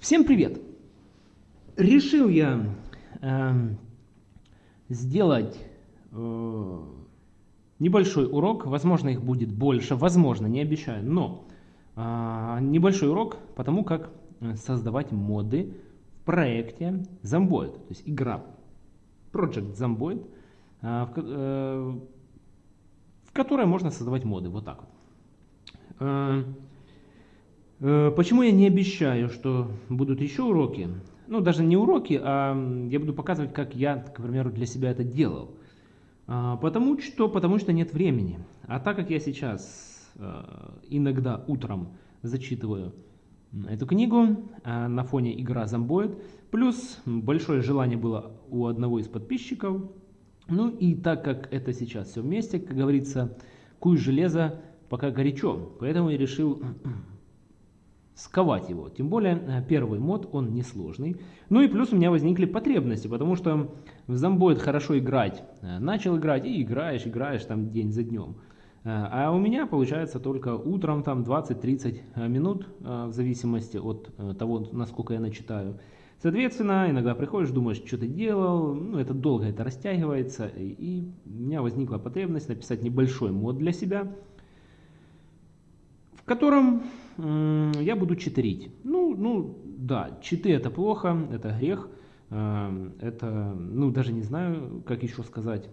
Всем привет! Решил я э, сделать э, небольшой урок, возможно их будет больше, возможно, не обещаю, но э, небольшой урок по тому, как создавать моды в проекте Zomboid, то есть игра Project Zomboid, э, в, э, в которой можно создавать моды, вот так вот. Э, э, почему я не обещаю, что будут еще уроки? ну, даже не уроки, а я буду показывать, как я, к примеру, для себя это делал. А, потому что, потому что нет времени. А так как я сейчас а, иногда утром зачитываю эту книгу а, на фоне игра зомбоид, плюс большое желание было у одного из подписчиков, ну и так как это сейчас все вместе, как говорится, куй железо пока горячо, поэтому я решил сковать его. Тем более э, первый мод, он несложный. Ну и плюс у меня возникли потребности, потому что в зомбоид хорошо играть. Э, начал играть и играешь, играешь там день за днем. Э, а у меня получается только утром там 20-30 минут, в зависимости от того, насколько я начитаю. Соответственно, иногда приходишь, думаешь, что ты делал, ну это долго, это растягивается, и у меня возникла потребность написать небольшой мод для себя, в котором я буду читерить. Ну, ну, да, читы это плохо, это грех, эм, это, ну, даже не знаю, как еще сказать.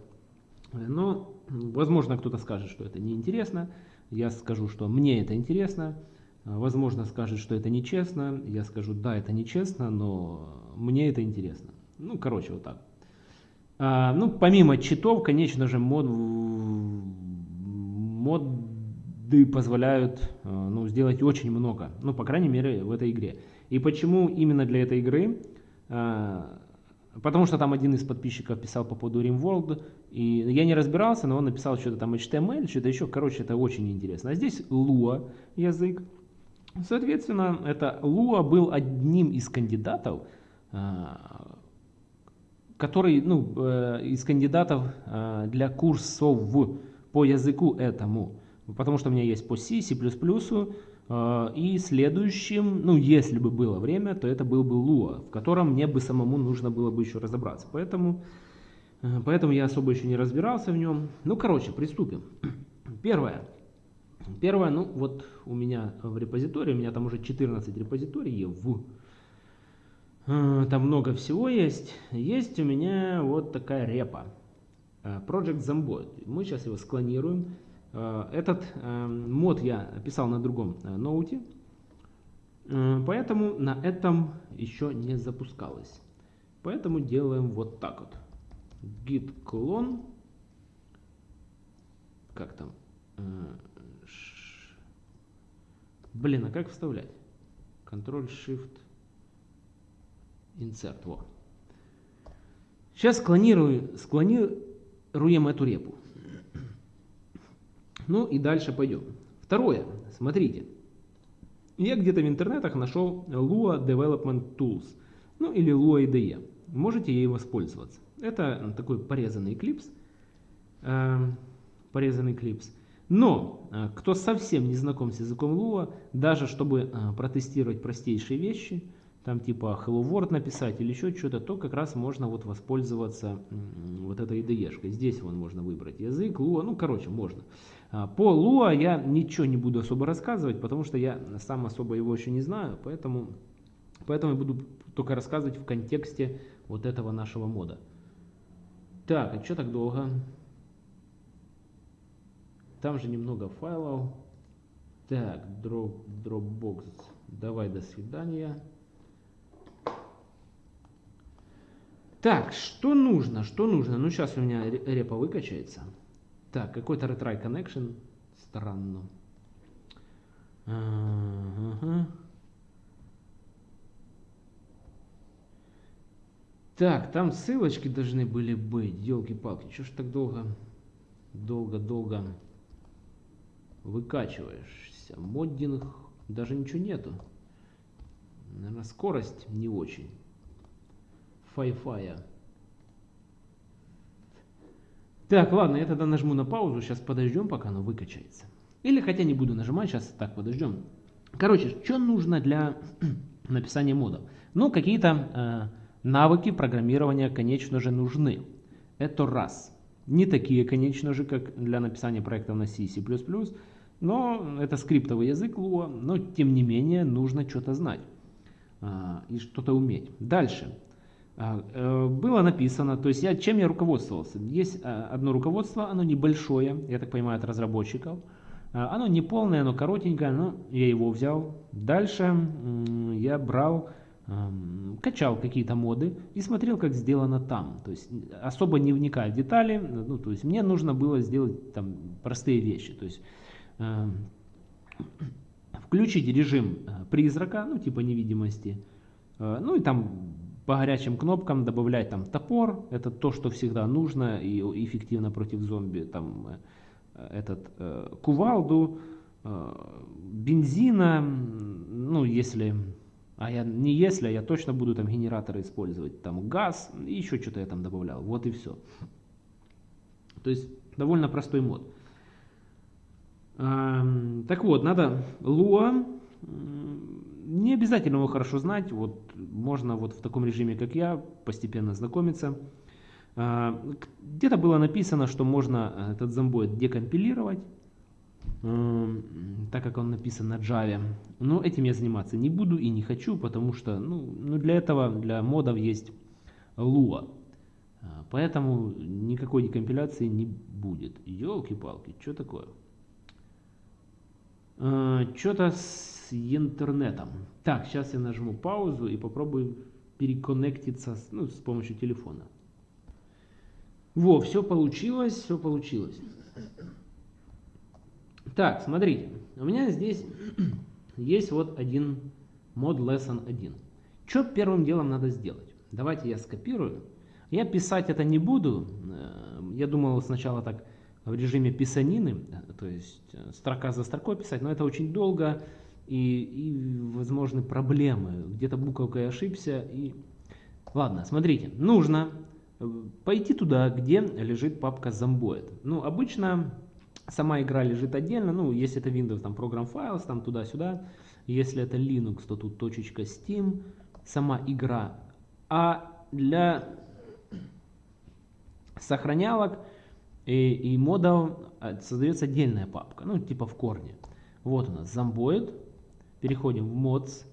Но, возможно, кто-то скажет, что это неинтересно. Я скажу, что мне это интересно. Возможно, скажет, что это нечестно. Я скажу, да, это нечестно, но мне это интересно. Ну, короче, вот так. А, ну, помимо читов, конечно же, мод, мод да позволяют э, ну, сделать очень много, ну, по крайней мере, в этой игре. И почему именно для этой игры? Э, потому что там один из подписчиков писал по поводу RimWorld, и я не разбирался, но он написал что-то там HTML, что-то еще, короче, это очень интересно. А здесь Lua язык. Соответственно, это Lua был одним из кандидатов, э, который, ну, из кандидатов для курсов по языку этому потому что у меня есть по C, C++, э, и следующим, ну если бы было время, то это был бы Lua, в котором мне бы самому нужно было бы еще разобраться. Поэтому, э, поэтому я особо еще не разбирался в нем. Ну короче, приступим. Первое. Первое, ну вот у меня в репозитории, у меня там уже 14 репозиториев. Э, там много всего есть. Есть у меня вот такая репа. Project Zomboid. Мы сейчас его склонируем. Э, этот э, мод я писал на другом э, ноуте, поэтому на этом еще не запускалось. Поэтому делаем вот так вот. git clone. Как там? Блин, а как вставлять? Ctrl-Shift Insert. Во. Сейчас склонирую, склонируем эту репу. Ну и дальше пойдем. Второе. Смотрите. Я где-то в интернетах нашел Lua Development Tools. Ну или Lua IDE. Можете ей воспользоваться. Это такой порезанный клипс. Э, порезанный клипс. Но э, кто совсем не знаком с языком Lua, даже чтобы э, протестировать простейшие вещи, там типа Hello World написать или еще что-то, то как раз можно вот воспользоваться вот этой IDE-шкой. Здесь вон можно выбрать язык, Lua, ну короче, можно. А, по Lua я ничего не буду особо рассказывать, потому что я сам особо его еще не знаю, поэтому, поэтому я буду только рассказывать в контексте вот этого нашего мода. Так, а что так долго? Там же немного файлов. Так, drop, Dropbox, давай до свидания. Так, что нужно, что нужно? Ну, сейчас у меня репа выкачается. Так, какой-то retry connection. Странно. Ага. Так, там ссылочки должны были быть. Елки-палки, что ж так долго, долго-долго выкачиваешься? Моддинг, даже ничего нету. Наверное, скорость не очень. Фай-фая. Так, ладно, я тогда нажму на паузу, сейчас подождем, пока оно выкачается. Или хотя не буду нажимать, сейчас так подождем. Короче, что нужно для написания модов. Но какие-то э, навыки программирования, конечно же, нужны. Это раз. Не такие, конечно же, как для написания проектов на C, C++, но это скриптовый язык Lua, но тем не менее нужно что-то знать а, и что-то уметь. Дальше. А, э, было написано, то есть я, чем я руководствовался. Есть а, одно руководство, оно небольшое, я так понимаю, от разработчиков. А, оно не полное, оно коротенькое, но я его взял. Дальше я брал, качал какие-то моды и смотрел, как сделано там. То есть особо не вникая в детали. Ну, то есть мне нужно было сделать там простые вещи. То есть включить режим э, призрака, ну типа невидимости. Э, ну и там по горячим кнопкам добавлять там топор, это то, что всегда нужно и эффективно против зомби. Там э, этот э, кувалду, э, бензина, ну если, а я не если, а я точно буду там генераторы использовать, там газ, и еще что-то я там добавлял, вот и все. То есть довольно простой мод. Э, так вот, надо Lua, не обязательно его хорошо знать, вот можно вот в таком режиме, как я, постепенно знакомиться. А, где-то было написано, что можно э, этот зомбоид декомпилировать, так как он написан на Java. Но этим я заниматься не буду и не хочу, потому что ну, ну для этого, для модов есть Lua. А, поэтому никакой декомпиляции не будет. Елки-палки, что такое? А, Что-то с интернетом. Так, сейчас я нажму паузу и попробую переконнектиться с, ну, с помощью телефона. Во, все получилось, все получилось. Так, смотрите, у меня здесь есть вот один мод lesson 1. Что первым делом надо сделать? Давайте я скопирую. Я писать это не буду. Э, я думал сначала так в режиме писанины, то есть э, строка за строкой писать, но это очень долго и, и возможны проблемы. Где-то буковкой ошибся. И... Ладно, смотрите, нужно пойти туда, где лежит папка Zomboid. Ну, обычно сама игра лежит отдельно, ну, если это Windows, там, Program Files, там, туда-сюда. Если это Linux, то тут точечка Steam, сама игра. А для сохранялок и, и модов а, создается отдельная папка, ну, типа в корне. Вот у нас Zomboid, переходим в Mods.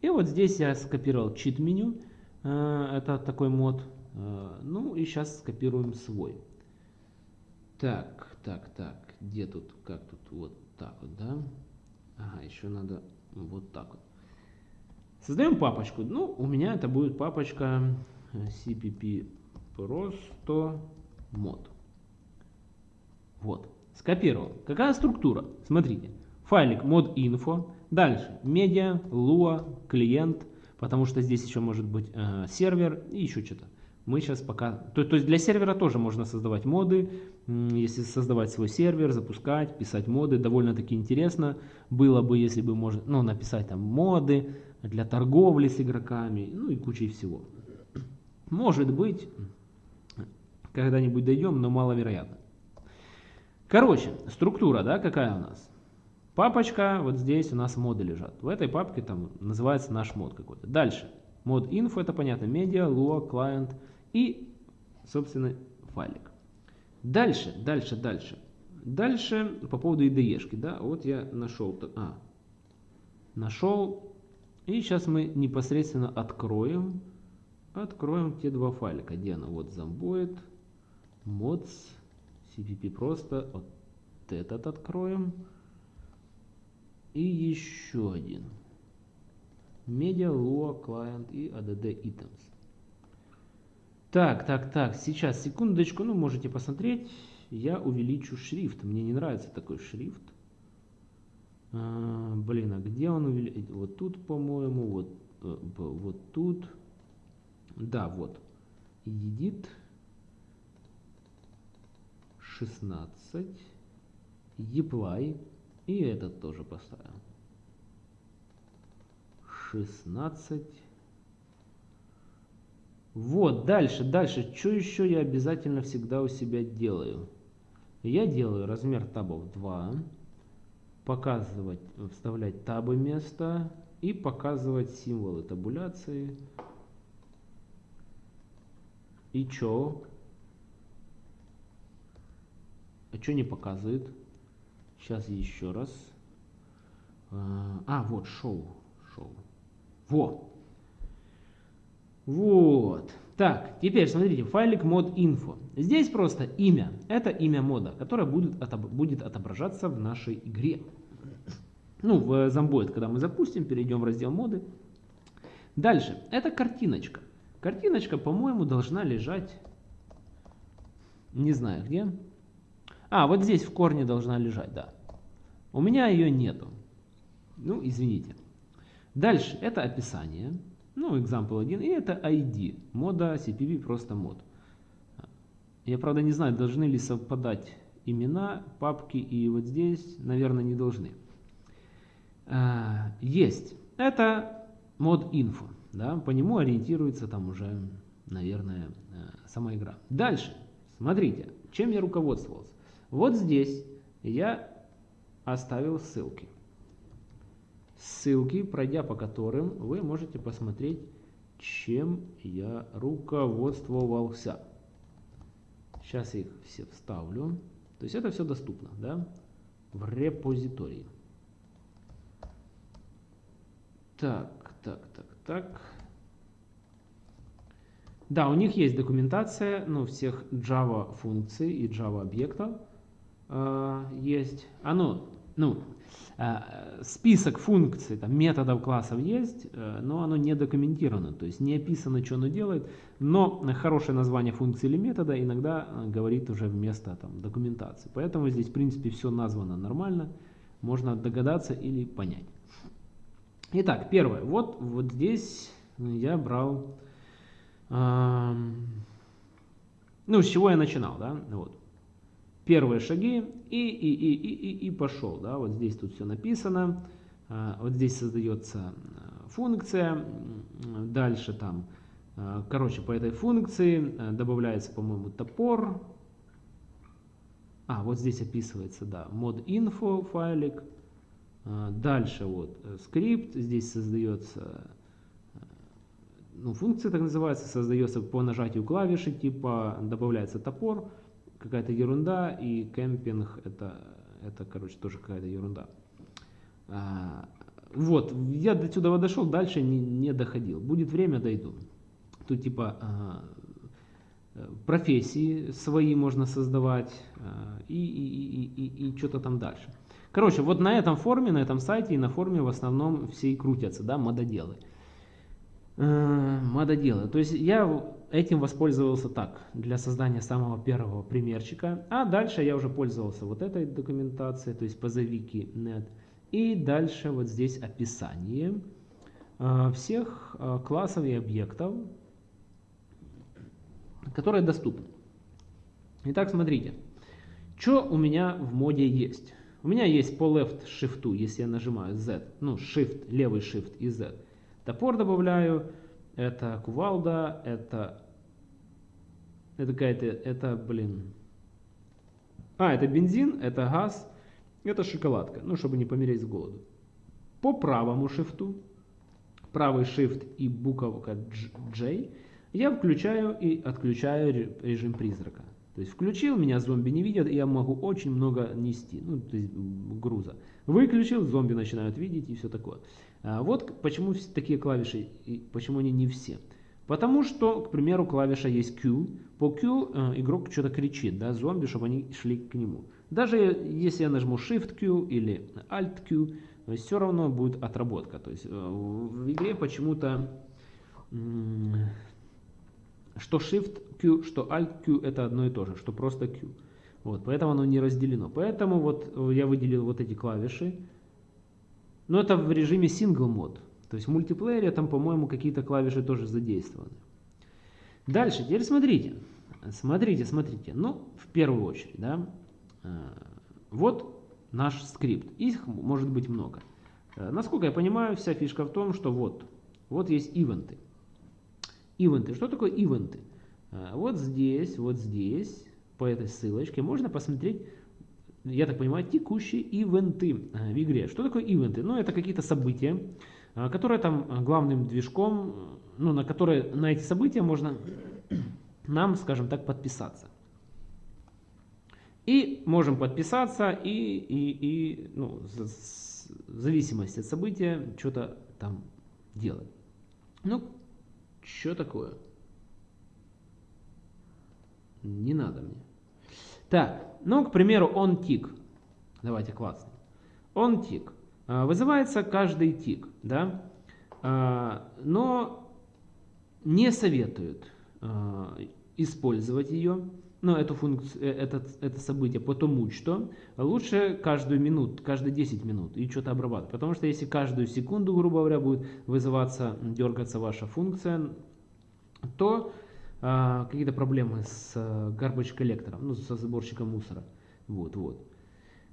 И вот здесь я скопировал cheat меню, э, это такой мод, Э, ну и сейчас скопируем свой. Так, так, так, где тут, как тут, вот так вот, да? Ага, еще надо вот так вот. Создаем папочку. Ну, у меня это будет папочка cpp просто мод. Вот, скопировал. Какая структура? Смотрите, файлик mod info, дальше media, lua, клиент, потому что здесь еще может быть э, сервер и еще что-то мы сейчас пока... То, то есть для сервера тоже можно создавать моды, если создавать свой сервер, запускать, писать моды, довольно-таки интересно было бы, если бы можно, ну, написать там моды для торговли с игроками, ну и кучей всего. Может быть, когда-нибудь дойдем, но маловероятно. Короче, структура, да, какая у нас? Папочка, вот здесь у нас моды лежат. В этой папке там называется наш мод какой-то. Дальше. Мод info, это понятно, медиа, lua, client, и, собственно, файлик. Дальше, дальше, дальше. Дальше по поводу IDE-шки, да, вот я нашел, а, нашел, и сейчас мы непосредственно откроем, откроем те два файлика, где она, вот Zomboid, mods, cpp просто, вот этот откроем, и еще один, media, lua, client и add items. Так, так, так, сейчас, секундочку, ну, можете посмотреть. Я увеличу шрифт. Мне не нравится такой шрифт. А, блин, а где он увеличил? Вот тут, по-моему, вот, э, вот тут. Да, вот. Edit 16. Apply. И этот тоже поставим. 16. Вот, дальше, дальше. Что еще я обязательно всегда у себя делаю? Я делаю размер табов 2. Показывать, вставлять табы место. и показывать символы табуляции. И чё? А что не показывает? Сейчас еще раз. А, а, вот, шоу. Шоу. Во. Вот. Так, теперь смотрите, файлик mod info. Здесь просто имя. Это имя мода, которое будет, отобр будет отображаться в нашей игре. Ну, в Zomboid, когда мы запустим, перейдем в раздел моды. Дальше, это картиночка. Картиночка, по-моему, должна лежать, не знаю где. А, вот здесь в корне должна лежать, да. У меня ее нету. Ну, извините. Дальше, это описание. Ну, example 1. И это ID. Мода CPV просто мод. Я, правда, не знаю, должны ли совпадать имена, папки. И вот здесь, наверное, не должны. А, есть. Это мод info. Да, по нему ориентируется там уже, наверное, э, сама игра. Дальше. Смотрите, чем я руководствовался. Вот здесь я оставил ссылки. Ссылки, пройдя по которым, вы можете посмотреть, чем я руководствовался. Сейчас их все вставлю. То есть это все доступно, да, в репозитории. Так, так, так, так. Да, у них есть документация, ну, всех Java функций и Java объектов э, есть. Оно, ну, э, список функций, там, методов классов есть, э, но оно не документировано, то есть не описано, что оно делает, но хорошее название функции или метода иногда э, говорит уже вместо там, документации. Поэтому здесь, в принципе, все названо нормально, можно догадаться или понять. Итак, первое. Вот, вот здесь я брал... Э, ну, с чего я начинал, да? Вот. Первые шаги и, и, и, и, и, и пошел, да? Вот здесь тут все написано. Э, вот здесь создается функция. Дальше там, э, короче, по этой функции добавляется, по-моему, топор. А, вот здесь описывается, да, mod info файлик. А, дальше вот э, скрипт, здесь создается, ну, функция так называется, создается по нажатию клавиши, типа добавляется топор, какая-то ерунда, и кемпинг это, это короче, тоже какая-то ерунда. А, вот, я до сюда дошел, дальше не, не доходил. Будет время, дойду. Тут типа а, профессии свои можно создавать и, и, и, и, и что-то там дальше. Короче, вот на этом форуме, на этом сайте и на форуме в основном все и крутятся, да, мододелы. Э, мододелы. То есть я этим воспользовался так, для создания самого первого примерчика. А дальше я уже пользовался вот этой документацией, то есть позовики net. И дальше вот здесь описание э, всех э, классов и объектов, которые доступны. Итак, смотрите, что у меня в моде есть. У меня есть по left shift, если я нажимаю Z, ну shift, левый shift и Z. Топор добавляю, это кувалда, это, это какая-то, это, блин, а, это бензин, это газ, это шоколадка, ну, чтобы не помереть с голоду. По правому шифту, правый shift и буковка J, я включаю и отключаю режим призрака. То есть включил, меня зомби не видят, и я могу очень много нести, ну, то есть груза. Выключил, зомби начинают видеть и все такое. А вот почему такие клавиши, и почему они не все. Потому что, к примеру, клавиша есть Q. По Q э, игрок что-то кричит, да, зомби, чтобы они шли к нему. Даже если я нажму Shift Q или Alt Q, все равно будет отработка. То есть э, в игре почему-то что Shift Q, что Alt Q это одно и то же, что просто Q. Вот, поэтому оно не разделено. Поэтому вот э, я выделил вот эти клавиши. Но это в режиме Single Mode. То есть в мультиплеере там, по-моему, какие-то клавиши тоже задействованы. Дальше, теперь смотрите. Смотрите, смотрите. Ну, в первую очередь, да. Э, вот наш скрипт. Их может быть много. Э, насколько я понимаю, вся фишка в том, что вот, вот есть ивенты. Ивенты. Что такое ивенты? А, вот здесь, вот здесь, по этой ссылочке, можно посмотреть, я так понимаю, текущие ивенты а, в игре. Что такое ивенты? Ну, это какие-то события, а, которая там главным движком, ну, на которое на эти события можно нам, скажем так, подписаться. И можем подписаться и, и, и ну, в зависимости от события что-то там делать. Ну, что такое? Не надо мне. Так, ну, к примеру, он тик. Давайте классно. Он тик. А, вызывается каждый тик, да? А, но не советуют а, использовать ее, ну, эту функцию, э, это, это событие, потому что лучше каждую минуту, каждые 10 минут и что-то обрабатывать. Потому что если каждую секунду, грубо говоря, будет вызываться, дергаться ваша функция, то а, какие-то проблемы с а, garbage коллектором, ну, со сборщиком мусора. Вот, вот.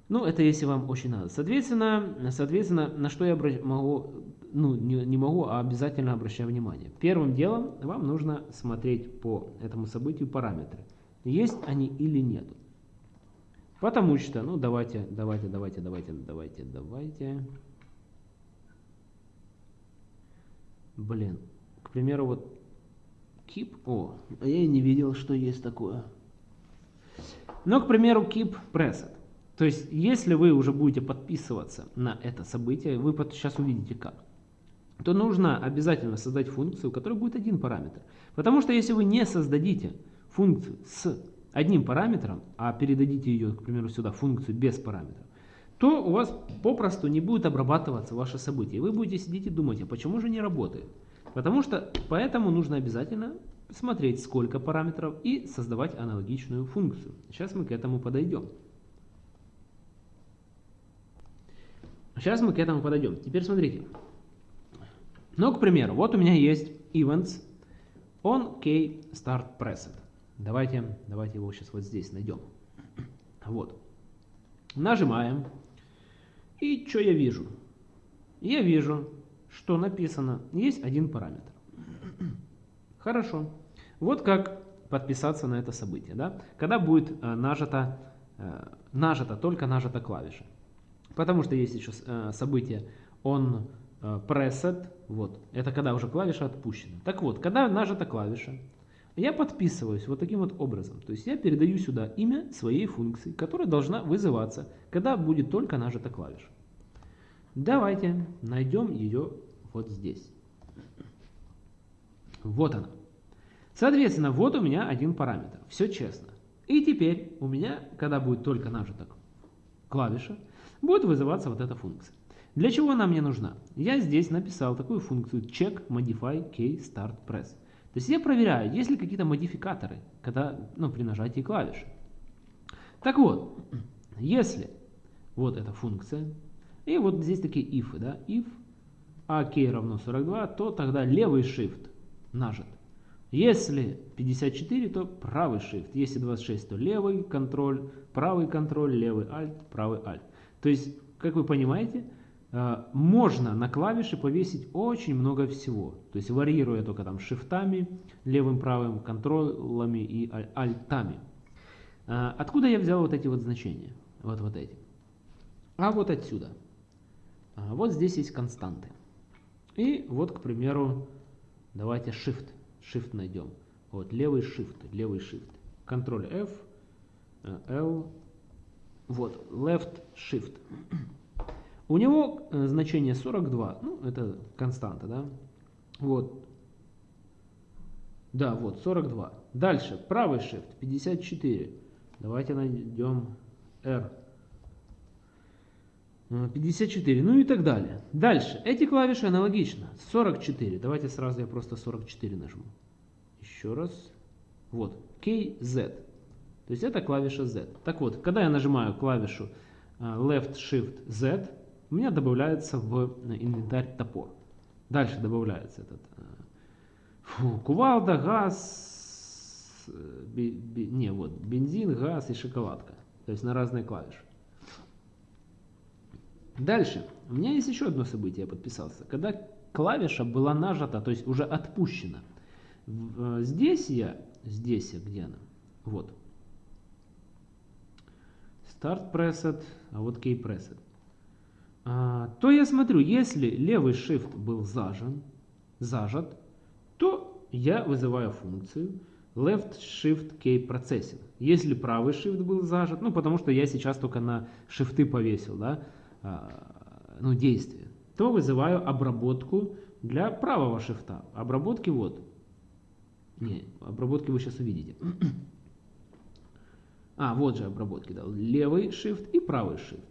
Ну, это если вам очень надо. Соответственно, соответственно на что я могу, ну, не, не могу, а обязательно обращаю внимание. Первым делом вам нужно смотреть по этому событию параметры. Есть они или нет. Потому что, ну, давайте, давайте, давайте, давайте, давайте, давайте. Блин, к примеру, вот keep, о, я и не видел, что есть такое. Но, к примеру, keep preset. То есть, если вы уже будете подписываться на это событие, вы сейчас увидите как, то нужно обязательно создать функцию, у которой будет один параметр. Потому что если вы не создадите функцию с одним параметром, а передадите ее, к примеру, сюда, функцию без параметров, то у вас попросту не будет обрабатываться ваше событие. Вы будете сидеть и думать, а почему же не работает? Потому что поэтому нужно обязательно смотреть, сколько параметров и создавать аналогичную функцию. Сейчас мы к этому подойдем. Сейчас мы к этому подойдем. Теперь смотрите. Ну, к примеру, вот у меня есть events on k start preset. Давайте, давайте его сейчас вот здесь найдем. Вот. Нажимаем. И что я вижу? Я вижу, что написано, есть один параметр. Хорошо. Вот как подписаться на это событие. Да? Когда будет э, нажата, э, нажата, только нажата клавиша. Потому что есть еще э, событие on pressed, вот, это когда уже клавиша отпущена. Так вот, когда нажата клавиша, я подписываюсь вот таким вот образом. То есть я передаю сюда имя своей функции, которая должна вызываться, когда будет только нажата клавиша. Давайте найдем ее вот здесь. Вот она. Соответственно, вот у меня один параметр. Все честно. И теперь у меня, когда будет только нажата клавиша, будет вызываться вот эта функция. Для чего она мне нужна? Я здесь написал такую функцию check modify k start press. То есть я проверяю, есть ли какие-то модификаторы когда, ну, при нажатии клавиши. Так вот, если вот эта функция, и вот здесь такие if, да, if ak равно 42, то тогда левый shift нажат. Если 54, то правый shift. Если 26, то левый контроль, правый контроль, левый alt, правый alt. То есть, как вы понимаете, э, можно на клавиши повесить очень много всего. То есть варьируя только там шифтами, левым, правым, контролами и альтами. Э, откуда я взял вот эти вот значения? Вот, вот эти. А вот отсюда. А вот здесь есть константы. И вот, к примеру, давайте shift. Shift найдем. Вот левый shift, левый shift. Ctrl F, э, L, вот, left shift. У него э, значение 42, ну, это константа, да? Вот. Да, вот, 42. Дальше, правый shift, 54. Давайте найдем R. 54, э, ну и так далее. Дальше, эти клавиши аналогично. 44, давайте сразу я просто 44 нажму. Еще раз. Вот, KZ. То есть это клавиша Z. Так вот, когда я нажимаю клавишу э, Left Shift Z, у меня добавляется в инвентарь топор. Дальше добавляется этот э, фу, кувалда, газ, э, би, би, не, вот, бензин, газ и шоколадка. То есть на разные клавиши. Дальше. У меня есть еще одно событие, я подписался. Когда клавиша была нажата, то есть уже отпущена. Здесь я, здесь я, где она? Вот. Start Preset, а вот Key Preset. а, то я смотрю, если левый shift был зажен, зажат, то я вызываю функцию left shift key processing. Если правый shift был зажат, ну потому что я сейчас только на шифты повесил, да, ну действие, то вызываю обработку для правого шифта. Обработки вот. Не, обработки вы сейчас увидите. А, вот же обработки, да. Левый shift и правый shift.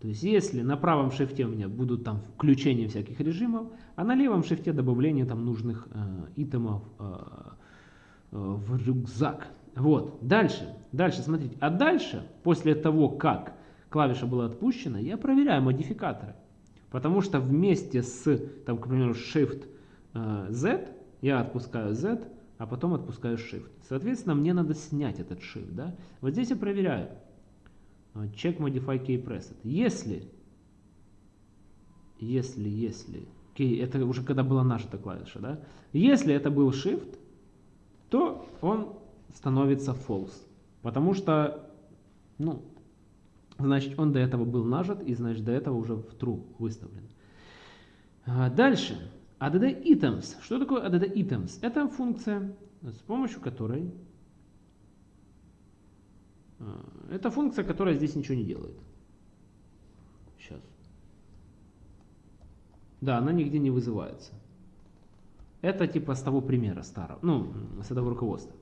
То есть, если на правом шифте у меня будут там включения всяких режимов, а на левом шифте добавление там нужных э, итемов э, э, в рюкзак. Вот. Дальше. Дальше, смотрите. А дальше, после того, как клавиша была отпущена, я проверяю модификаторы. Потому что вместе с, там, к примеру, Shift э, Z, я отпускаю Z, а потом отпускаю Shift. Соответственно, мне надо снять этот Shift. Да? Вот здесь я проверяю. Check Modify Key Preset. Если, если, если, key, это уже когда была нажата клавиша, да? Если это был Shift, то он становится False. Потому что, ну, значит, он до этого был нажат, и значит, до этого уже в True выставлен. А, дальше. ADD items. Что такое ADD items? Это функция, с помощью которой... А, это функция, которая здесь ничего не делает. Сейчас. Да, она нигде не вызывается. Это типа с того примера старого, ну, с этого руководства.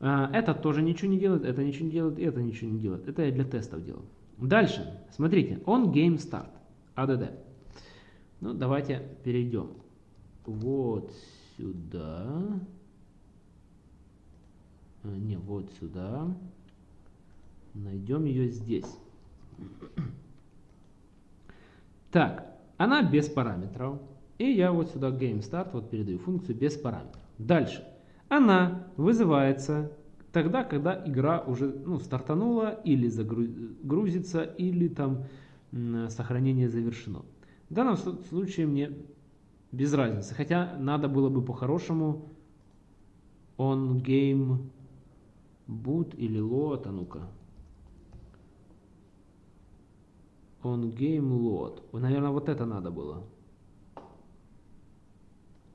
А, это тоже ничего не делает, это ничего не делает, это ничего не делает. Это я для тестов делал. Дальше, смотрите, on game start, ADD. Ну, давайте перейдем вот сюда. А, не, вот сюда. Найдем ее здесь. Так, она без параметров. И я вот сюда GameStart вот передаю функцию без параметров. Дальше. Она вызывается тогда, когда игра уже ну, стартанула или загрузится, или там сохранение завершено. В данном случае мне без разницы. Хотя надо было бы по-хорошему on game boot или load, а ну-ка. On game load. Наверное, вот это надо было.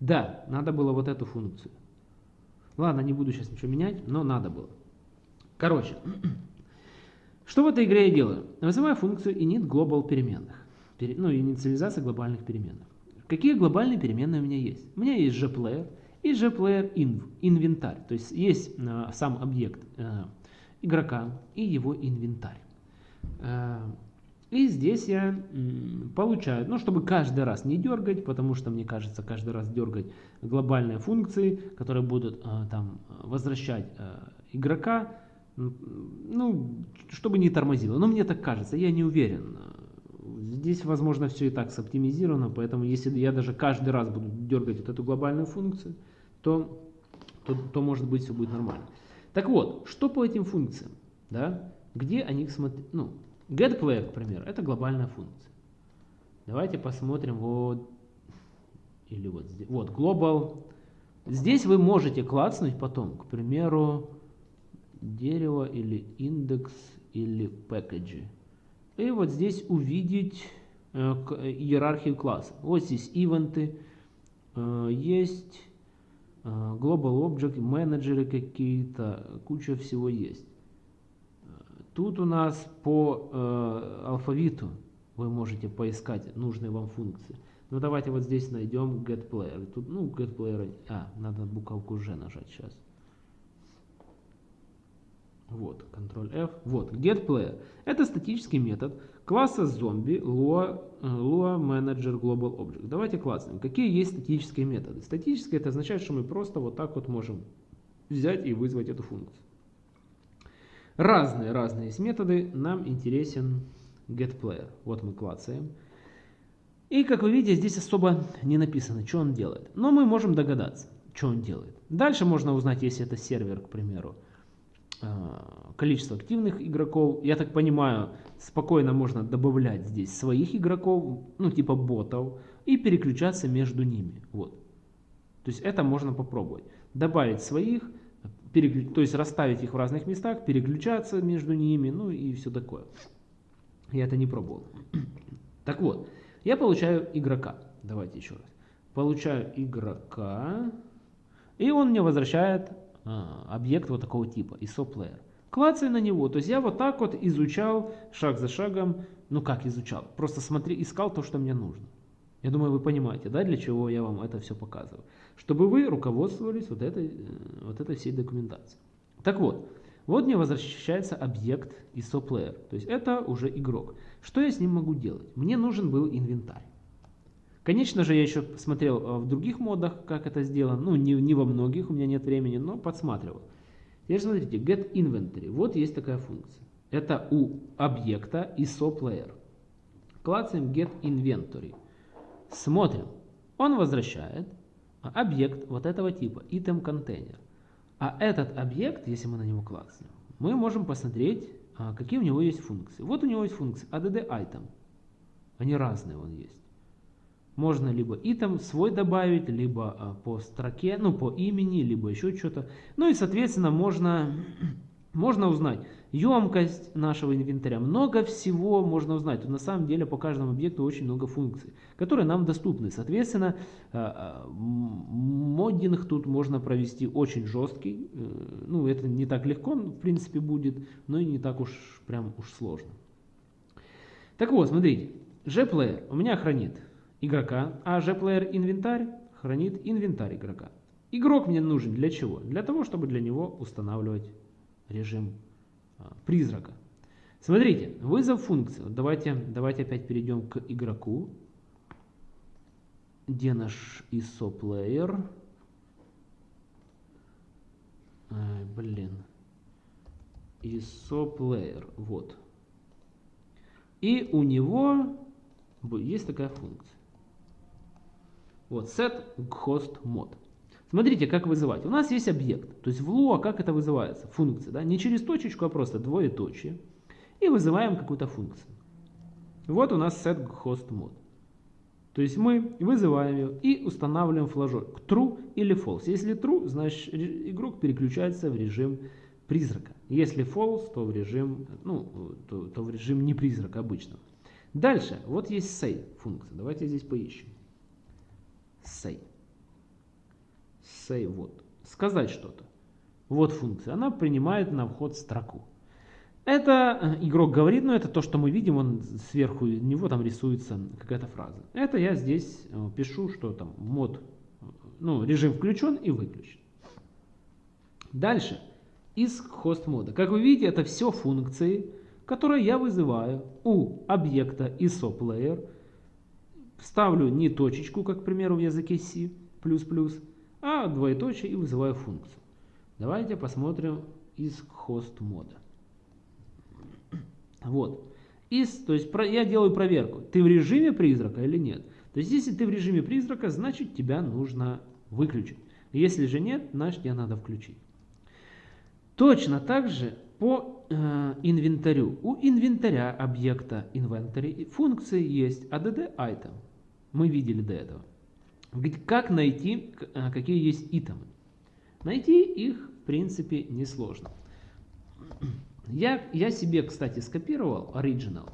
Да, надо было вот эту функцию. Ладно, не буду сейчас ничего менять, но надо было. Короче, что в этой игре я делаю? Вызываю функцию init global переменных. Ну, инициализация глобальных переменных. Какие глобальные переменные у меня есть? У меня есть gplayer и gplayer inv, инвентарь. То есть есть э, сам объект э, игрока и его инвентарь. Э, и здесь я получаю, ну, чтобы каждый раз не дергать, потому что, мне кажется, каждый раз дергать глобальные функции, которые будут э, там возвращать э, игрока, ну, чтобы не тормозило. Но мне так кажется, я не уверен. Здесь, возможно, все и так соптимизировано, поэтому если я даже каждый раз буду дергать вот эту глобальную функцию, то, то, то может быть все будет нормально. Так вот, что по этим функциям? Да? Где они смотрят? Ну, getPlayer, к примеру, это глобальная функция. Давайте посмотрим вот, или вот вот global. Здесь вы можете клацнуть потом, к примеру, дерево или индекс или package. И вот здесь увидеть э, иерархию класса. Вот здесь ивенты, э, есть э, Global Object, менеджеры какие-то, куча всего есть. Тут у нас по э, алфавиту вы можете поискать нужные вам функции. Ну давайте вот здесь найдем getPlayer. Тут, ну, getPlayer, а, надо буковку G нажать сейчас. Вот, Ctrl-F. Вот, getPlayer. Это статический метод класса зомби Lua, Lua Manager Global Object. Давайте класснем. Какие есть статические методы? Статические это означает, что мы просто вот так вот можем взять и вызвать эту функцию. Разные, разные есть методы. Нам интересен getPlayer. Вот мы клацаем. И как вы видите, здесь особо не написано, что он делает. Но мы можем догадаться, что он делает. Дальше можно узнать, если это сервер, к примеру. А, количество активных игроков. Я так понимаю, спокойно можно добавлять здесь своих игроков, ну типа ботов, и переключаться между ними. Вот. То есть это можно попробовать. Добавить своих, переклю... то есть расставить их в разных местах, переключаться между ними, ну и все такое. Я это не пробовал. Так вот, я получаю игрока. Давайте еще раз. Получаю игрока, и он мне возвращает а, объект вот такого типа, ISO-player. Клацаю на него, то есть я вот так вот изучал шаг за шагом, ну как изучал, просто смотри, искал то, что мне нужно. Я думаю, вы понимаете, да, для чего я вам это все показываю. Чтобы вы руководствовались вот этой, э, вот этой всей документацией. Так вот, вот мне возвращается объект ISOPlayer, то есть это уже игрок. Что я с ним могу делать? Мне нужен был инвентарь. Конечно же, я еще смотрел э, в других модах, как это сделано. Ну, не, не во многих, у меня нет времени, но подсматривал. Теперь смотрите, get inventory. Вот есть такая функция. Это у объекта ISOPlayer. Клацаем get inventory. Смотрим. Он возвращает объект вот этого типа, item container. А этот объект, если мы на него клацаем, мы можем посмотреть, а, какие у него есть функции. Вот у него есть функция add item. Они разные, он есть. Можно либо item свой добавить, либо а, по строке, ну по имени, либо еще что-то. Ну и соответственно можно, можно узнать, емкость нашего инвентаря, много всего можно узнать. Тут на самом деле по каждому объекту очень много функций, которые нам доступны. Соответственно, э, моддинг тут можно провести очень жесткий. Э, ну, это не так легко, в принципе, будет, но и не так уж прям уж сложно. Так вот, смотрите, gPlayer у меня хранит игрока, а gPlayer инвентарь хранит инвентарь игрока. Игрок мне нужен для чего? Для того, чтобы для него устанавливать режим призрака. Смотрите, вызов функции. Давайте, давайте опять перейдем к игроку. Где наш ISO player? Ай, блин. ISO player. Вот. И у него есть такая функция. Вот, set host mod. Смотрите, как вызывать. У нас есть объект, то есть в Lua как это вызывается? Функция, да? не через точечку, а просто двоеточие. И вызываем какую-то функцию. Вот у нас setHostMod. То есть мы вызываем ее и устанавливаем флажок true или false. Если true, значит игрок переключается в режим призрака. Если false, то в режим, ну, то, то в режим не призрака обычно. Дальше, вот есть say функция. Давайте здесь поищем. Say say вот. Сказать что-то. Вот функция. Она принимает на вход строку. Это э, игрок говорит, но это то, что мы видим, он сверху него там рисуется какая-то фраза. Это я здесь э, пишу, что там мод, ну, режим включен и выключен. Дальше, из хост мода. Как вы видите, это все функции, которые я вызываю у объекта ISOPlayer. Ставлю не точечку, как, к примеру, в языке C++, а двоеточие и вызываю функцию. Давайте посмотрим из хост мода. Вот. Из, то есть про, я делаю проверку, ты в режиме призрака или нет. То есть если ты в режиме призрака, значит тебя нужно выключить. Если же нет, значит тебя надо включить. Точно так же по э, инвентарю. У инвентаря объекта inventory функции есть add item. Мы видели до этого. Как найти, э, какие есть итемы? Найти их, в принципе, несложно. Я, я себе, кстати, скопировал оригинал,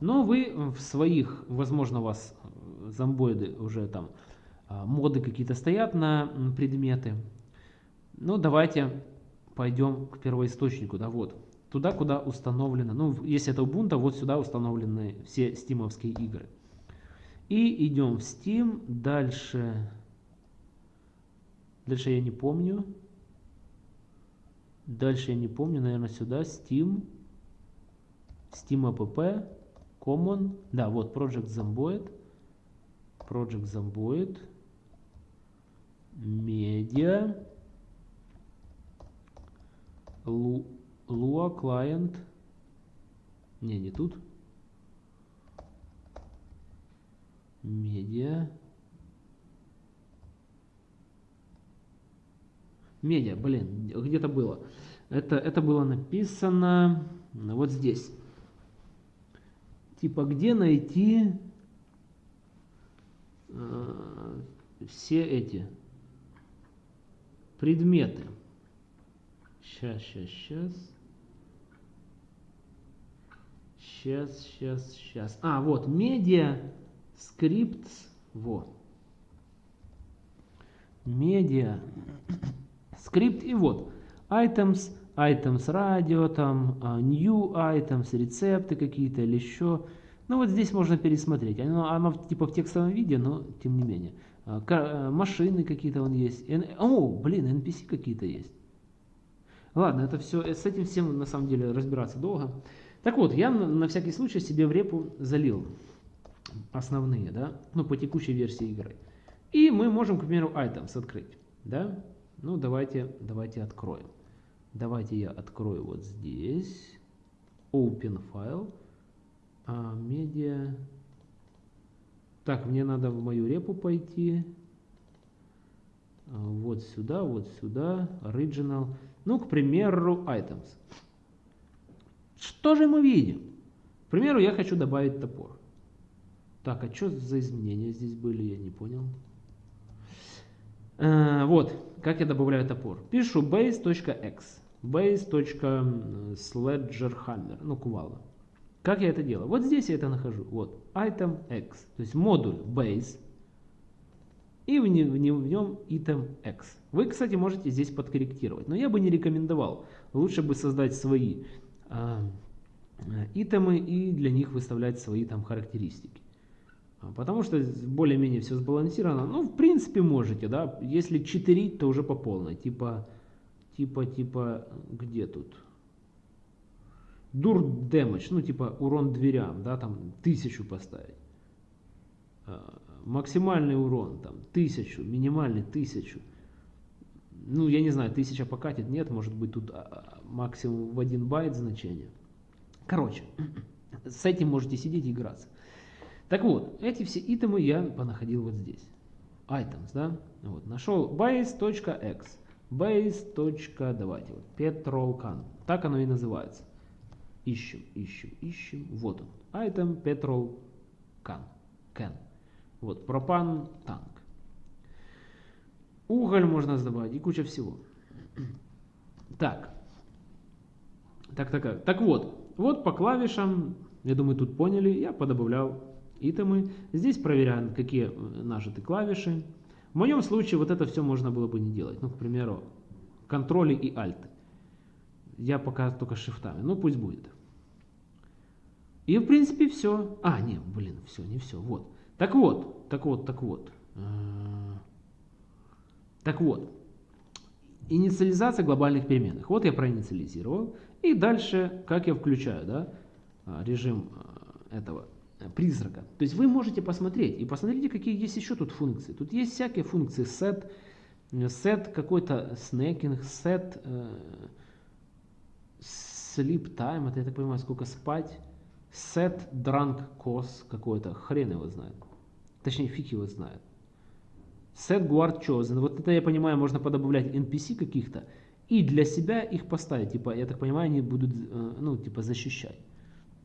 но вы в своих, возможно, у вас э, зомбоиды уже там, а, моды какие-то стоят на предметы. Ну, давайте пойдем к первоисточнику, да, вот. Туда, куда установлено, ну, если это Ubuntu, вот сюда установлены все стимовские игры. И идем в Steam. Дальше. Дальше я не помню. Дальше я не помню. Наверное, сюда. Steam. Steam app. Common. Да, вот Project Zomboid. Project Zomboid. Media. Lua Client. Не, не тут. Медиа. Медиа, блин, где-то было. Это, это было написано вот здесь. Типа, где найти э, все эти предметы. Сейчас, сейчас, сейчас. Сейчас, сейчас, сейчас. А, вот, медиа, скрипт, вот. Медиа, скрипт и вот. Items, items радио, там, а, new items, рецепты какие-то или еще. Ну вот здесь можно пересмотреть. Оно, оно типа в текстовом виде, но тем не менее. А, э, машины какие-то он есть. О, блин, NPC какие-то есть. Ладно, это все, с этим всем на самом деле разбираться долго. Так вот, я на, на всякий случай себе в репу залил основные, да, ну, по текущей версии игры. И мы можем, к примеру, items открыть, да. Ну, давайте, давайте откроем. Давайте я открою вот здесь. Open file. А, media. Так, мне надо в мою репу пойти. А, вот сюда, вот сюда. Original. Ну, к примеру, items. Что же мы видим? К примеру, я хочу добавить топор. Так, а что за изменения здесь были, я не понял. А, вот, как я добавляю топор. Пишу base.x, base.sledgerhammer, ну, кувала. Как я это делаю? Вот здесь я это нахожу. Вот, item x, то есть модуль base, и в, не, в, не, в нем item x. Вы, кстати, можете здесь подкорректировать, но я бы не рекомендовал. Лучше бы создать свои э, итемы и для них выставлять свои там характеристики. А, потому что более-менее все сбалансировано. Ну, в принципе, можете, да. Если читерить, то уже по полной. Типа, типа, типа, где тут? Дур дэмэдж, ну, типа, урон дверям, да, там, тысячу поставить. А, максимальный урон, там, тысячу, минимальный тысячу. Ну, я не знаю, тысяча покатит, нет, может быть, тут а, максимум в один байт значение. Короче, с этим можете сидеть и играться. Так вот, эти все итемы я понаходил вот здесь. Items, да? Вот, нашел base.x, base. давайте, вот, petrolcan. Так оно и называется. Ищем, ищем, ищем. Вот он. Item petrol can. can. Вот, пропан танк. Уголь можно добавить и куча всего. Так. Так, так, так вот. Вот по клавишам, я думаю, тут поняли, я подобавлял итемы. Здесь проверяем, какие э, нажаты клавиши. В моем случае вот это все можно было бы не делать. Ну, к примеру, контроли и альты. Я пока только шифтами. Ну, пусть будет. И, в принципе, все. А, нет, блин, все, не все. Вот. Так вот, так вот, так вот. Э, так вот. Инициализация глобальных переменных. Вот я проинициализировал. И дальше, как я включаю, да, режим э, этого призрака. То есть вы можете посмотреть, и посмотрите, какие есть еще тут функции. Тут есть всякие функции set, set какой-то snacking, set э, sleep time, это я так понимаю, сколько спать, set drunk cost какой-то, хрен его знает. Точнее, фиг его знает. Set guard chosen, вот это я понимаю, можно подобавлять NPC каких-то, и для себя их поставить, типа, я так понимаю, они будут, э, ну, типа, защищать.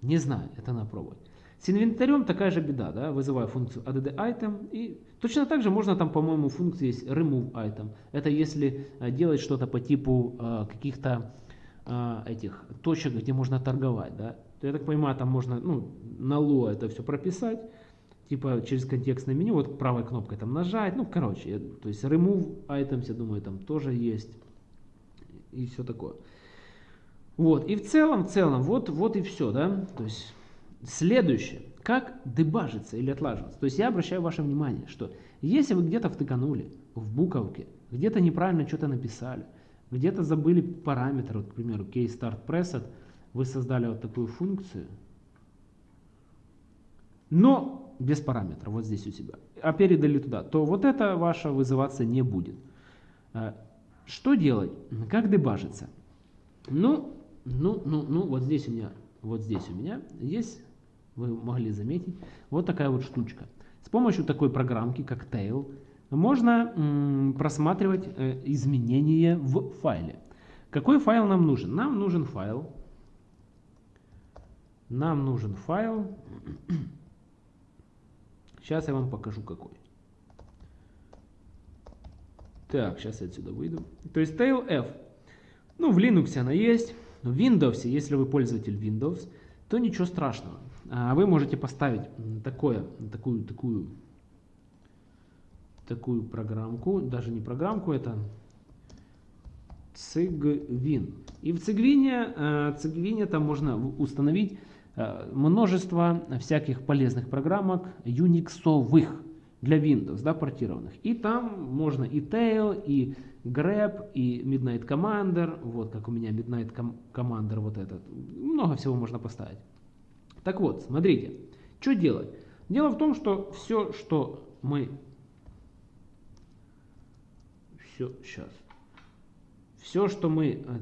Не знаю, это надо пробовать. С инвентарем такая же беда, да, вызываю функцию add item и точно так же можно там, по-моему, функция есть remove item. Это если э, делать что-то по типу э, каких-то э, этих точек, где можно торговать, да. То, я так понимаю, там можно, ну, на ло это все прописать, типа через контекстное меню, вот правой кнопкой там нажать, ну, короче, я, то есть remove items, я думаю, там тоже есть и все такое. Вот, и в целом, в целом, вот, вот и все, да, то есть Следующее. Как дебажиться или отлаживаться? То есть я обращаю ваше внимание, что если вы где-то втыканули в буковке, где-то неправильно что-то написали, где-то забыли параметр, вот, к примеру, case start preset, вы создали вот такую функцию, но без параметра, вот здесь у себя, а передали туда, то вот это ваше вызываться не будет. А, что делать? Как дебажиться? Ну, ну, ну, ну, вот здесь у меня, вот здесь у меня есть вы могли заметить. Вот такая вот штучка. С помощью такой программки, как Tail, можно просматривать э, изменения в файле. Какой файл нам нужен? Нам нужен файл. Нам нужен файл. Сейчас я вам покажу какой. Так, сейчас я отсюда выйду. То есть tail f. Ну, в Linux она есть. В Windows, если вы пользователь Windows, то ничего страшного. А вы можете поставить такое, такую, такую, такую программку, даже не программку, это Цигвин. И в Цигвине, э, Цигвине там можно установить э, множество всяких полезных программок юниксовых для Windows, да, портированных. И там можно и Tail, и Grab, и Midnight Commander, вот как у меня Midnight Commander вот этот. Много всего можно поставить. Так вот, смотрите, что делать? Дело в том, что все, что мы... Все, сейчас. Все, что мы э,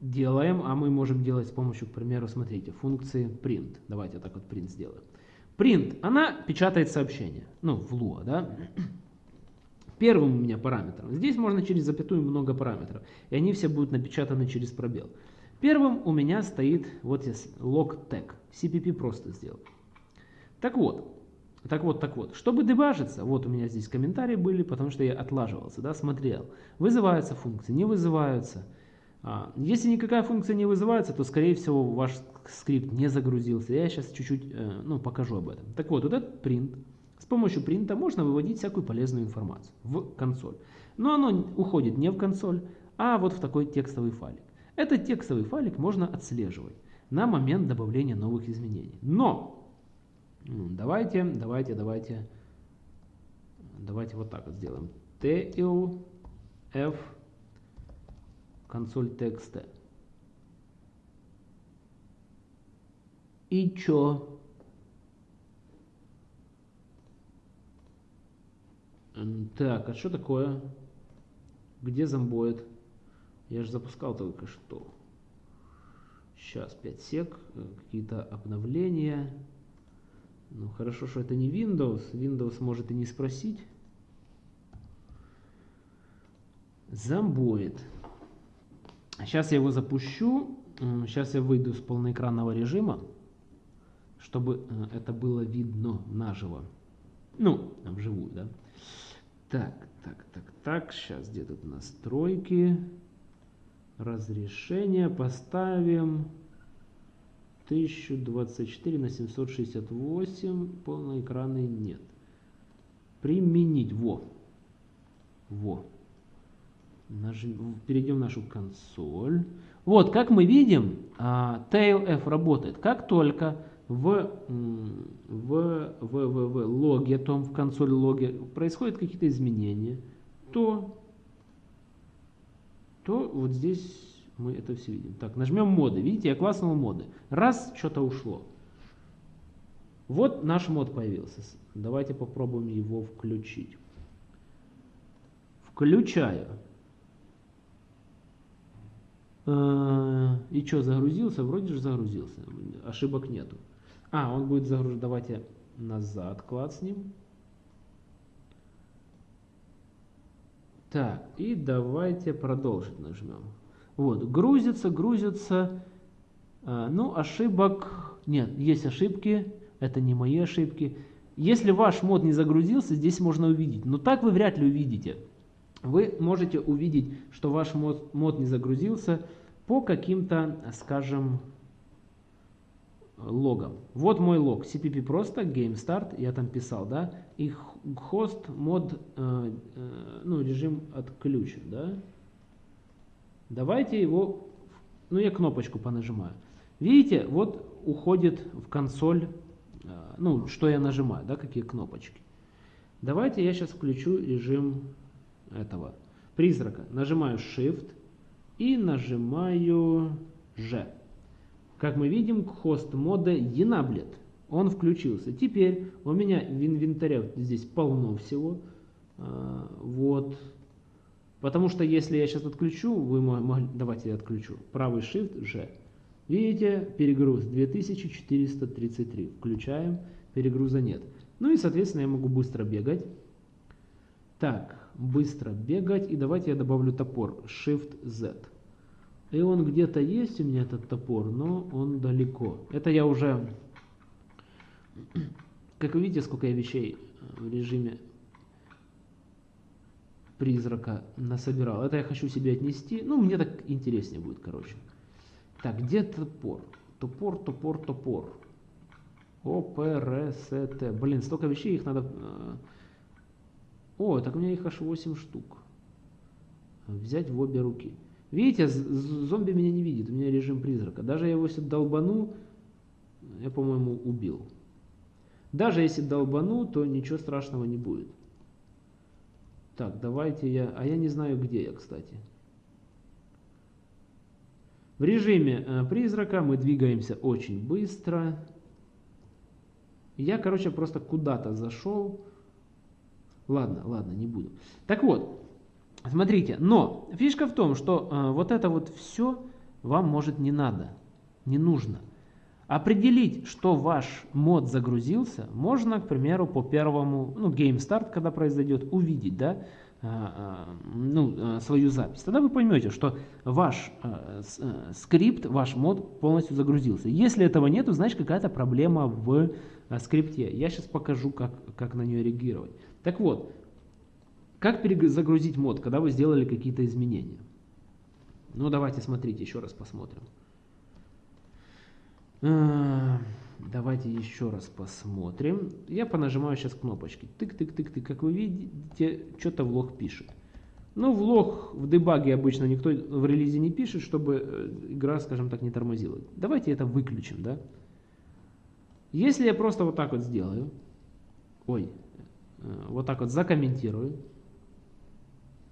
делаем, а мы можем делать с помощью, к примеру, смотрите, функции print. Давайте так вот print сделаем. Print, она печатает сообщение, ну, в Lua, да. Первым у меня параметром. Здесь можно через запятую много параметров, и они все будут напечатаны через пробел. Первым у меня стоит вот здесь log tag. CPP просто сделал. Так вот, так вот, так вот, чтобы дебажиться, вот у меня здесь комментарии были, потому что я отлаживался, да, смотрел, вызываются функции, не вызываются. А, если никакая функция не вызывается, то, скорее всего, ваш скрипт не загрузился. Я сейчас чуть-чуть э, ну, покажу об этом. Так вот, вот этот print, с помощью принта можно выводить всякую полезную информацию в консоль. Но оно уходит не в консоль, а вот в такой текстовый файлик. Этот текстовый файлик можно отслеживать на момент добавления новых изменений. Но давайте, давайте, давайте, давайте вот так вот сделаем. TLF консоль текста. И чё? Так, а что такое? Где зомбоид? Я же запускал только что. Сейчас 5 сек, э, какие-то обновления. Ну хорошо, что это не Windows. Windows может и не спросить. Зомбоид. Сейчас я его запущу. Сейчас я выйду с полноэкранного режима, чтобы э, это было видно наживо. Ну, вживую, да. Так, так, так, так. Сейчас где тут настройки разрешение поставим 1024 на 768 полноэкранный нет. Применить. Во. Во. Нажим, перейдем в нашу консоль. Вот как мы видим uh, tailf работает как только в, в, в, в, в логе том в консоль логе происходят какие-то изменения то то вот здесь мы это все видим. Так, нажмем моды. Видите, я класснул моды. Раз, что-то ушло. Вот наш мод появился. Давайте попробуем его включить. Включаю. Э, и что, загрузился? Вроде же загрузился. Ошибок нету. А, он будет загружать. Давайте назад класснем. Так, и давайте продолжить нажмем. Вот, грузится, грузится. А, ну, ошибок нет, есть ошибки, это не мои ошибки. Если ваш мод не загрузился, здесь можно увидеть, но так вы вряд ли увидите. Вы можете увидеть, что ваш мод, мод не загрузился по каким-то, скажем, логом. Вот мой лог, cpp просто, game start, я там писал, да, и хост мод, э, э, ну, режим отключен, да. Давайте его, ну, я кнопочку понажимаю. Видите, вот уходит в консоль, э, ну, что я нажимаю, да, какие кнопочки. Давайте я сейчас включу режим этого призрака. Нажимаю Shift и нажимаю G. Как мы видим, хост мода Enabled. Он включился. Теперь у меня в инвентаре здесь полно всего. А, вот. Потому что если я сейчас отключу, вы могли, давайте я отключу. Правый Shift G. Видите, перегруз 2433. Включаем, перегруза нет. Ну и, соответственно, я могу быстро бегать. Так, быстро бегать. И давайте я добавлю топор. Shift Z. И он где-то есть у меня этот топор, но он далеко. Это я уже, как вы видите, сколько я вещей в режиме призрака насобирал. Это я хочу себе отнести. Ну, мне так интереснее будет, короче. Так, где топор? Топор, топор, топор. ОПРСТ. Блин, столько вещей, их надо... Э, о, так у меня их аж 8 штук. Взять в обе руки. Видите, зомби меня не видит, у меня режим призрака. Даже я его если долбану, я, по-моему, убил. Даже если долбану, то ничего страшного не будет. Так, давайте я... А я не знаю, где я, кстати. В режиме э, призрака мы двигаемся очень быстро. Я, короче, просто куда-то зашел. Ладно, ладно, не буду. Так вот, смотрите, но фишка в том, что э, вот это вот все вам может не надо, не нужно. Определить, что ваш мод загрузился, можно, к примеру, по первому, ну, game start, когда произойдет, увидеть, да, а, а, ну, а, свою запись. Тогда вы поймете, что ваш э, скрипт, ваш мод полностью загрузился. Если этого нету, значит какая-то проблема в скрипте. Я сейчас покажу, как, как на нее реагировать. Так вот, как перезагрузить мод, когда вы сделали какие-то изменения? Ну, давайте смотрите, еще раз посмотрим. Давайте еще раз посмотрим. Я понажимаю сейчас кнопочки. Тык-тык-тык-тык. Как вы видите, что-то влог пишет. Ну, влог в дебаге обычно никто в релизе не пишет, чтобы э, игра, скажем так, не тормозила. Давайте это выключим, да? Если я просто вот так вот сделаю, ой, э, вот так вот закомментирую,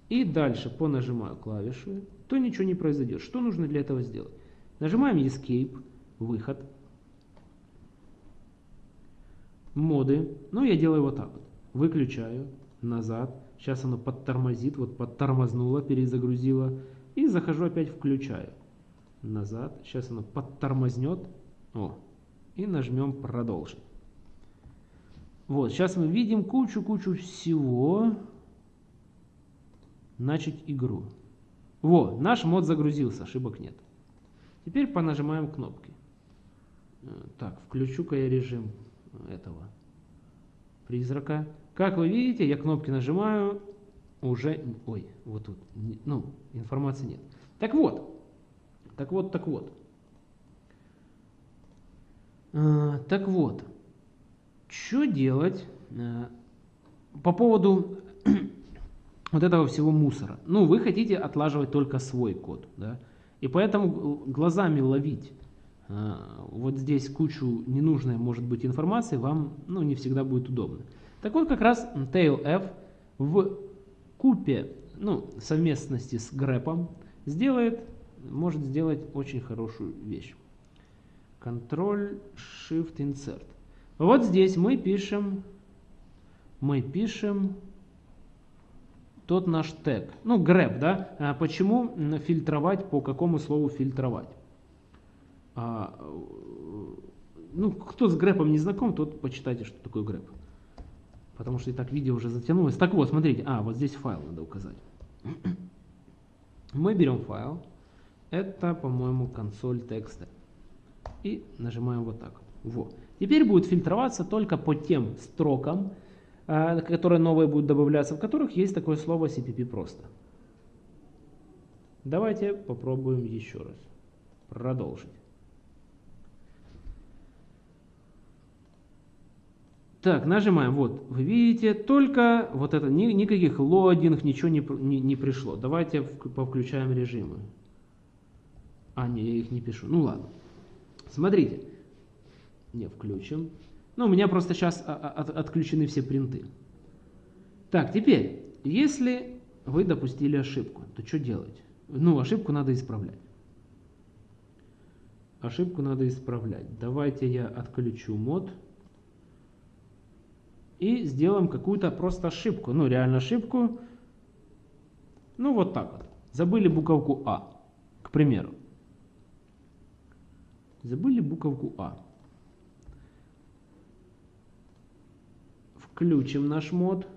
и дальше понажимаю клавишу, то ничего не произойдет. Что нужно для этого сделать? Нажимаем Escape, выход, моды. Ну, я делаю вот так вот. Выключаю, назад. Сейчас оно подтормозит, вот подтормознуло, перезагрузило. И захожу опять включаю. Назад. Сейчас оно подтормознет. О. И нажмем продолжить. Вот, сейчас мы видим кучу-кучу всего. Начать игру. Вот, наш мод загрузился, ошибок нет. Теперь понажимаем кнопки. Э, так, включу-ка я режим этого призрака. Как вы видите, я кнопки нажимаю, уже, ой, вот тут, ну, информации нет. Так вот, так вот, так вот. А, так вот, что делать а, по поводу вот этого всего мусора? Ну, вы хотите отлаживать только свой код, да, и поэтому глазами ловить а, вот здесь кучу ненужной может быть информации, вам ну, не всегда будет удобно. Так вот как раз TailF в купе, ну, совместности с грэпом сделает, может сделать очень хорошую вещь. Ctrl-Shift-Insert. Вот здесь мы пишем, мы пишем тот наш тег. Ну, grep, да? А почему фильтровать, по какому слову фильтровать? А, ну, кто с грэпом не знаком, тот почитайте, что такое грэп. Потому что и так видео уже затянулось. Так вот, смотрите, а, вот здесь файл надо указать. Мы берем файл. Это, по-моему, консоль текста. И нажимаем вот так. Вот. Теперь будет фильтроваться только по тем строкам, которые новые будут добавляться, в которых есть такое слово CPP просто. Давайте попробуем еще раз. Продолжить. Так, нажимаем, вот, вы видите, только вот это, ни, никаких лодинг, ничего не, не, не пришло. Давайте повключаем режимы. А, не, я их не пишу. Ну ладно. Смотрите. Не, включим. Ну, у меня просто сейчас а, а, от, отключены все принты. Так, теперь, если вы допустили ошибку, то что делать? Ну, ошибку надо исправлять. Ошибку надо исправлять. Давайте я отключу мод и сделаем какую-то просто ошибку. Ну, реально ошибку. Ну, вот так вот. Забыли буковку А, к примеру. Забыли буковку А. Включим наш мод.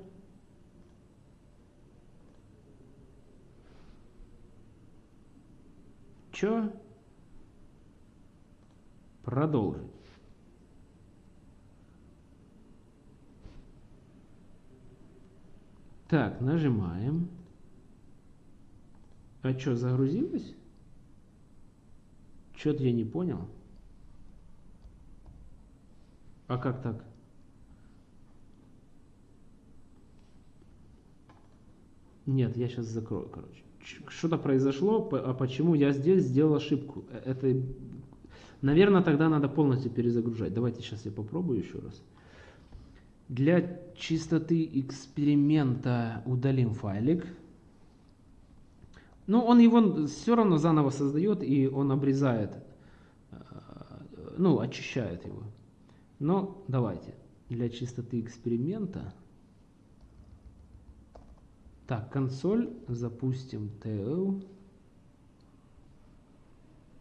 Чё? Продолжить. Так, нажимаем. А что, загрузилось? Что-то я не понял. А как так? Нет, я сейчас закрою, короче. Что-то произошло, а почему я здесь сделал ошибку? Э, это, наверное, тогда надо полностью перезагружать. Давайте сейчас я попробую еще раз. Для чистоты эксперимента удалим файлик. Ну, он его все равно заново создает, и он обрезает, э, ну, очищает его. Но давайте для чистоты эксперимента так, консоль, запустим TL.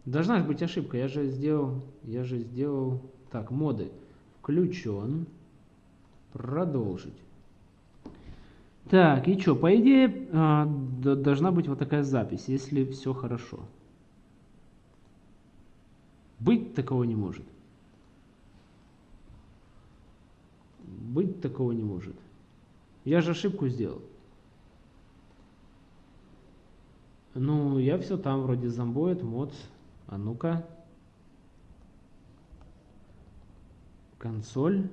Должна быть ошибка, я же сделал, я же сделал, так, моды, включен, продолжить. Так, и что, по идее, а, должна быть вот такая запись, если все хорошо. Быть такого не может. Быть такого не может. Я же ошибку сделал. Ну, я все там вроде зомбоид, мод. А ну-ка. Консоль.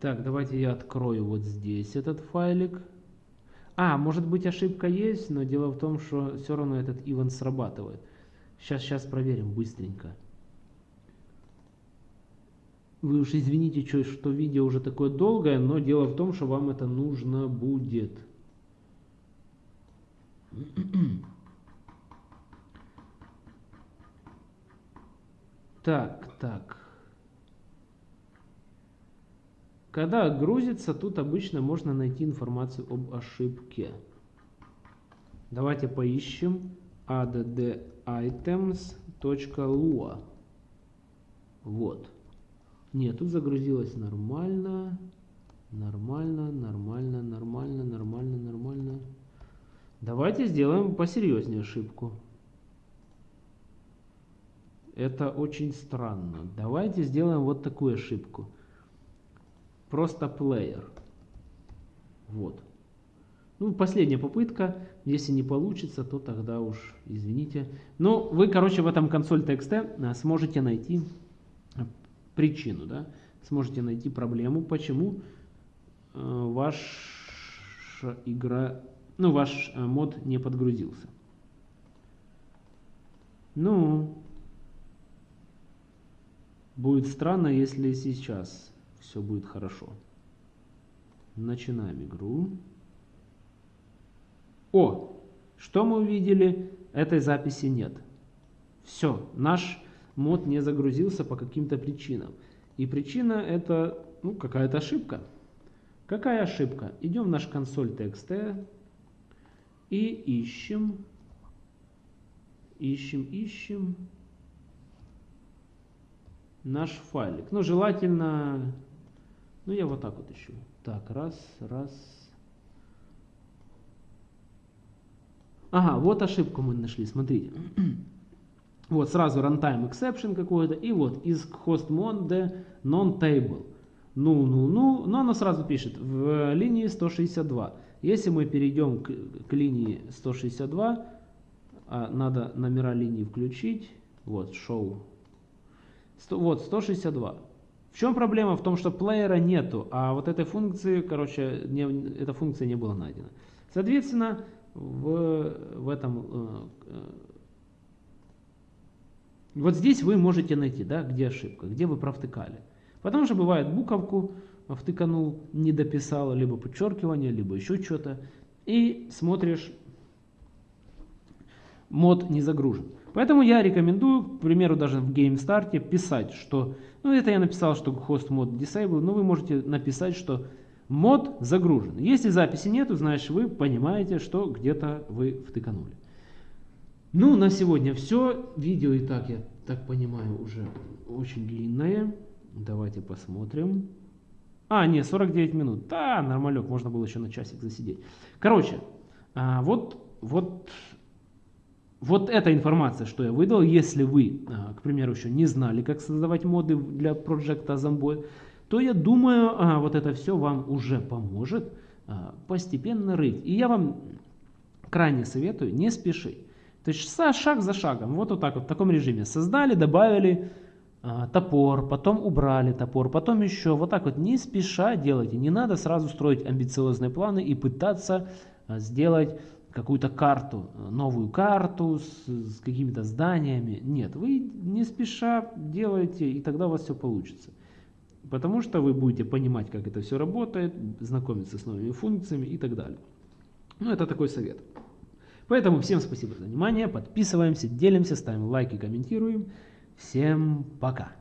Так, давайте я открою вот здесь этот файлик. А, может быть ошибка есть, но дело в том, что все равно этот ивент срабатывает. Сейчас, сейчас проверим быстренько. Вы уж извините, что, видео уже такое долгое, но дело в том, что вам это нужно будет. Так, так. Когда грузится, тут обычно можно найти информацию об ошибке. Давайте поищем additems.lua. Вот. Нет, тут загрузилось нормально. Нормально, нормально, нормально, нормально, нормально. Давайте сделаем посерьезнее ошибку. Это очень странно. Давайте сделаем вот такую ошибку. Просто player. Вот. Ну, последняя попытка. Если не получится, то тогда уж извините. Но вы, короче, в этом консоль TXT сможете найти причину, да, сможете найти проблему, почему э, ваша игра, ну, ваш э, мод не подгрузился. Ну, будет странно, если сейчас все будет хорошо. Начинаем игру. О, что мы увидели? Этой записи нет. Все, наш мод не загрузился по каким-то причинам. И причина это ну, какая-то ошибка. Какая ошибка? Идем в наш консоль TXT и ищем, ищем, ищем наш файлик. Ну, желательно, ну, я вот так вот ищу. Так, раз, раз. Ага, вот ошибку мы нашли, смотрите. Вот сразу runtime exception какой-то, и вот из hostmode non-table. Ну, ну, ну, но оно сразу пишет в линии 162. Если мы перейдем к, к линии 162, а надо номера линии включить, вот, show, 100, вот, 162. В чем проблема? В том, что плеера нету, а вот этой функции, короче, не, эта функция не была найдена. Соответственно, в, в этом э, вот здесь вы можете найти, да, где ошибка, где вы провтыкали. Потому что бывает буковку втыканул, не дописал, либо подчеркивание, либо еще что-то. И смотришь, мод не загружен. Поэтому я рекомендую, к примеру, даже в GameStart писать, что, ну это я написал, что host мод disable, но вы можете написать, что мод загружен. Если записи нету, значит вы понимаете, что где-то вы втыканули. Ну, на сегодня все. Видео и так, я так понимаю, уже очень длинное. Давайте посмотрим. А, нет, 49 минут. Да, нормалек, можно было еще на часик засидеть. Короче, а, вот, вот, вот эта информация, что я выдал. Если вы, а, к примеру, еще не знали, как создавать моды для проекта Zomboid, то я думаю, а, вот это все вам уже поможет постепенно рыть. И я вам крайне советую не спешить. То есть шаг за шагом, вот, вот так вот, в таком режиме. Создали, добавили а, топор, потом убрали топор, потом еще. Вот так вот, не спеша делайте. Не надо сразу строить амбициозные планы и пытаться а, сделать какую-то карту, новую карту с, с какими-то зданиями. Нет, вы не спеша делаете, и тогда у вас все получится. Потому что вы будете понимать, как это все работает, знакомиться с новыми функциями и так далее. Ну, это такой совет. Поэтому всем спасибо за внимание, подписываемся, делимся, ставим лайки, комментируем. Всем пока!